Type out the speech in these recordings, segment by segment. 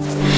Bye.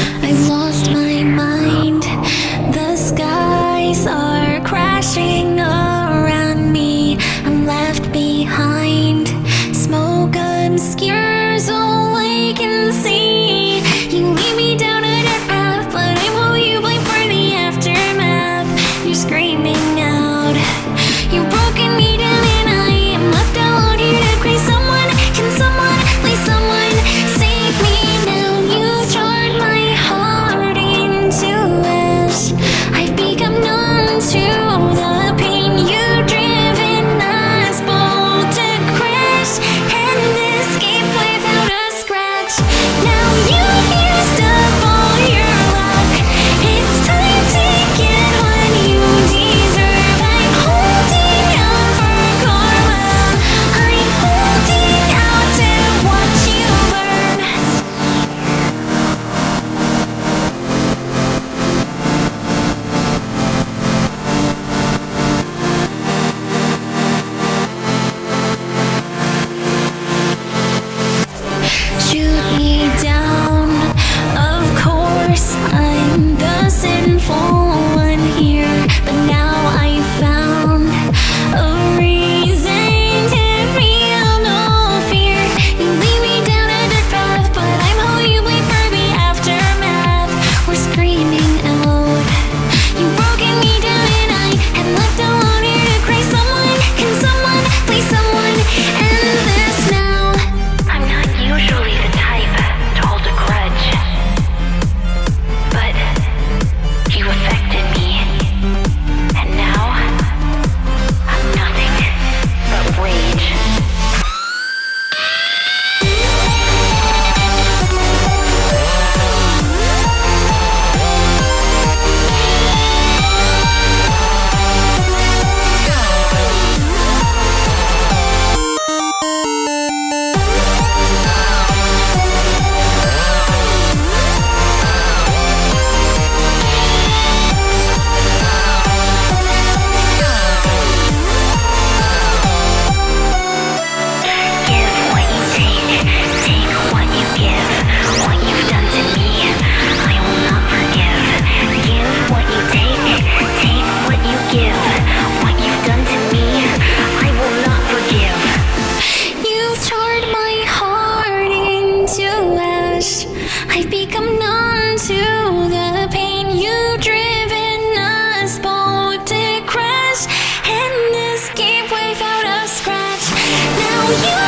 you